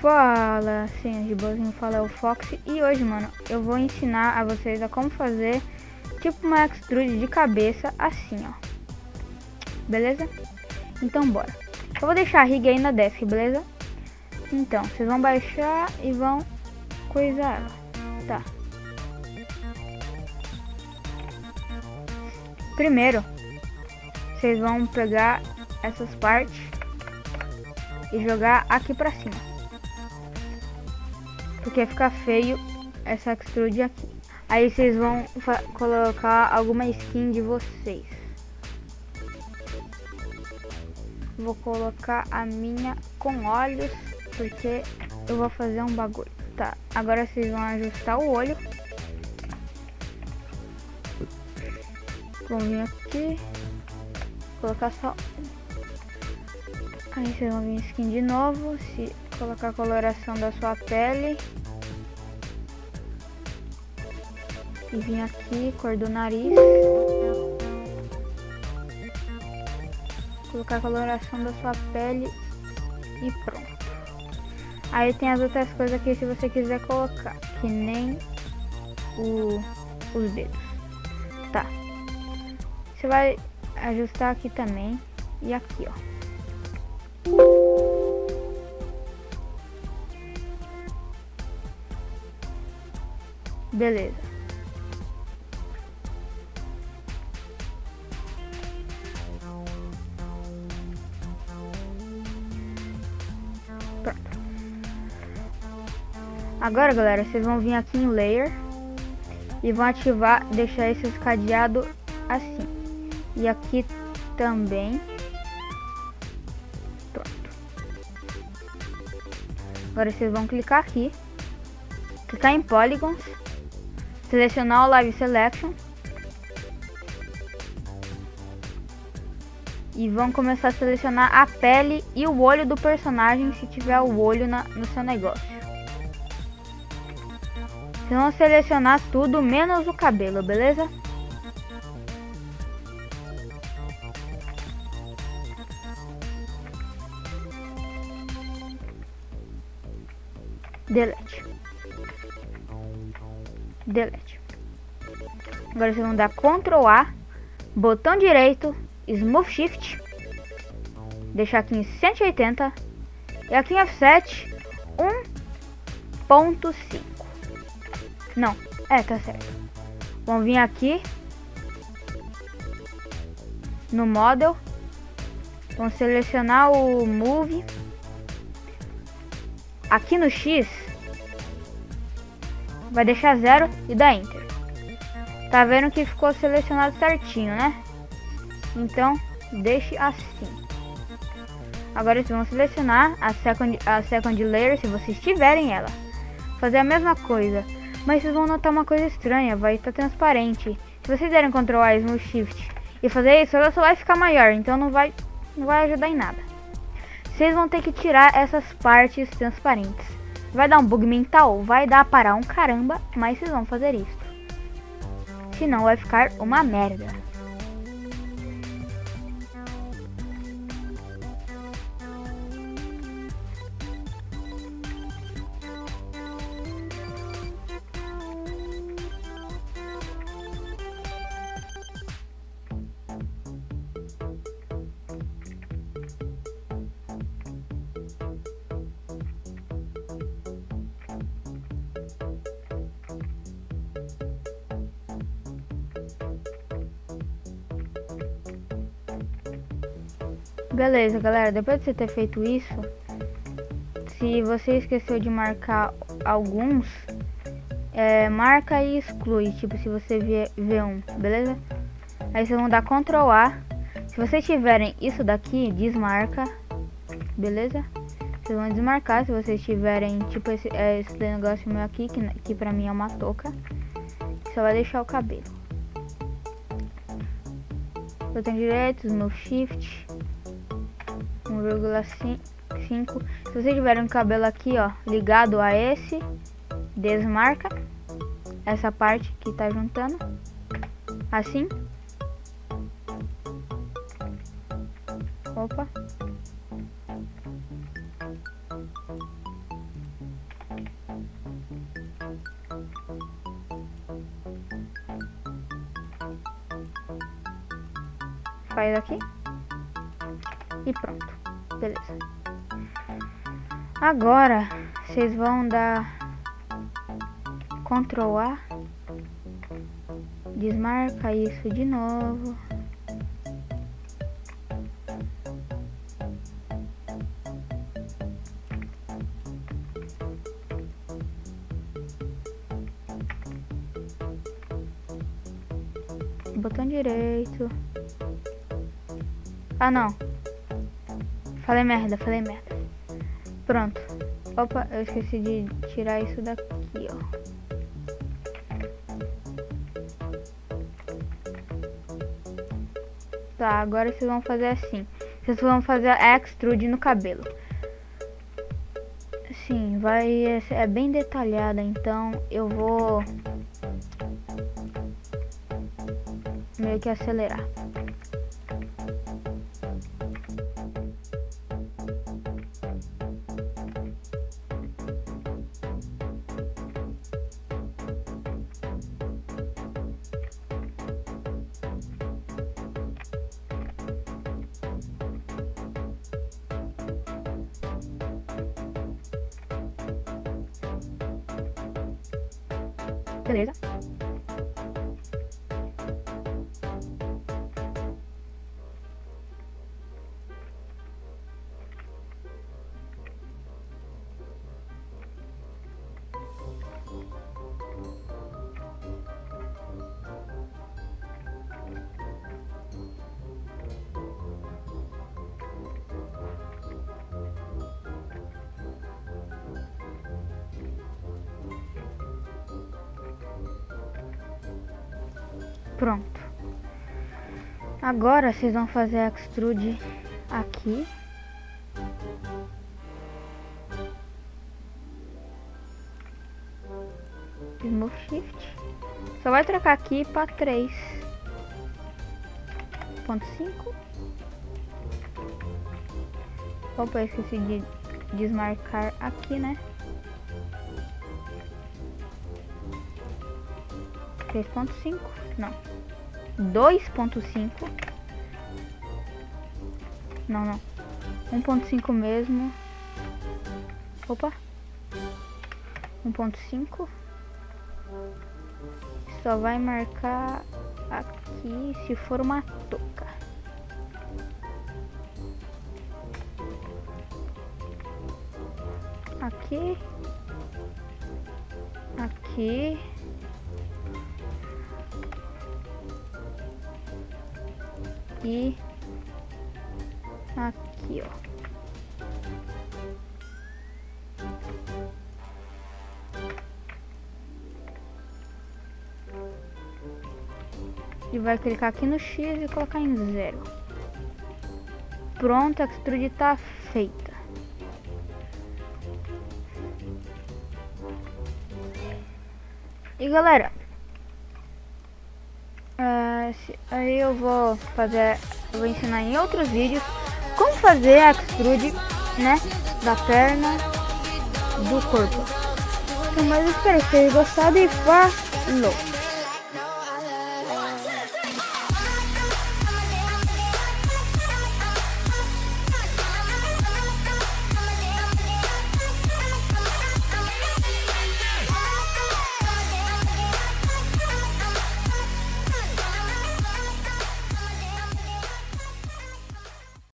Fala, senhores de boazinho, fala é o Fox e hoje, mano, eu vou ensinar a vocês a como fazer tipo uma extrude de cabeça assim, ó. Beleza? Então bora. Eu vou deixar a rig aí na desk, beleza? Então, vocês vão baixar e vão coisar ela. Tá. Primeiro, vocês vão pegar essas partes e jogar aqui pra cima. Porque fica feio essa extrude aqui. Aí vocês vão colocar alguma skin de vocês. Vou colocar a minha com olhos, porque eu vou fazer um bagulho. Tá, agora vocês vão ajustar o olho. Vão vir aqui, colocar só Aí vocês vão vir skin de novo, se colocar a coloração da sua pele. E vir aqui, cor do nariz. Colocar a coloração da sua pele e pronto. Aí tem as outras coisas aqui se você quiser colocar, que nem o, os dedos. Tá. Você vai ajustar aqui também e aqui, ó. Beleza. Agora, galera, vocês vão vir aqui em Layer e vão ativar, deixar esse cadeado assim. E aqui também. Pronto. Agora vocês vão clicar aqui, clicar em Polygons Selecionar o Live Selection. E vão começar a selecionar a pele e o olho do personagem se tiver o olho na, no seu negócio. Vocês vão selecionar tudo menos o cabelo, beleza? Delete delete. Agora vocês vão dar Ctrl A, botão direito, Smooth Shift, deixar aqui em 180 e aqui em offset 1.5. Não, é, tá certo. Vamos vir aqui no Model, vamos selecionar o Move. Aqui no X vai deixar zero e dá Enter. Tá vendo que ficou selecionado certinho, né? Então, deixe assim. Agora vocês vão selecionar a second, a second layer, se vocês tiverem ela. Fazer a mesma coisa. Mas vocês vão notar uma coisa estranha, vai estar transparente. Se vocês derem Ctrl A no Shift e fazer isso, ela só vai ficar maior, então não vai, não vai ajudar em nada. Vocês vão ter que tirar essas partes transparentes. Vai dar um bug mental? Vai dar para um caramba, mas vocês vão fazer isso. Senão vai ficar uma merda. Beleza, galera, depois de você ter feito isso, se você esqueceu de marcar alguns, é, marca e exclui, tipo se você vê, um, beleza? Aí vocês vão dar Ctrl A. Se vocês tiverem isso daqui, desmarca, beleza? Vocês vão desmarcar se vocês tiverem, tipo esse, é, esse negócio meu aqui, que, que pra mim é uma touca. Só vai deixar o cabelo. Botão direito, no shift, 1,5 5. Se você tiver um cabelo aqui, ó, ligado a esse, desmarca essa parte que tá juntando. Assim. Opa. Faz aqui. E pronto. Beleza. Agora, vocês vão dar Ctrl A. Desmarca isso de novo. Botão direito. Ah, não. Falei merda, falei merda. Pronto. Opa, eu esqueci de tirar isso daqui, ó. Tá, agora vocês vão fazer assim. Vocês vão fazer extrude no cabelo. Sim, vai é bem detalhada, então eu vou meio que acelerar. Beleza? Pronto. Agora vocês vão fazer a extrude aqui. Smooth Shift. Só vai trocar aqui para 3.5. Opa, eu esqueci de desmarcar aqui, né? 3.5, não. 2.5. Não, não. 1.5 mesmo. Opa. 1.5. Só vai marcar aqui se for uma touca. Aqui. Aqui. Aqui. Aqui, ó. E vai clicar aqui no X e colocar em zero. Pronto, a extrude tá feita. E galera, aí eu vou fazer, eu vou ensinar em outros vídeos como fazer a extrude, né, da perna do corpo. Então, mas espero que vocês tenham gostado e falou!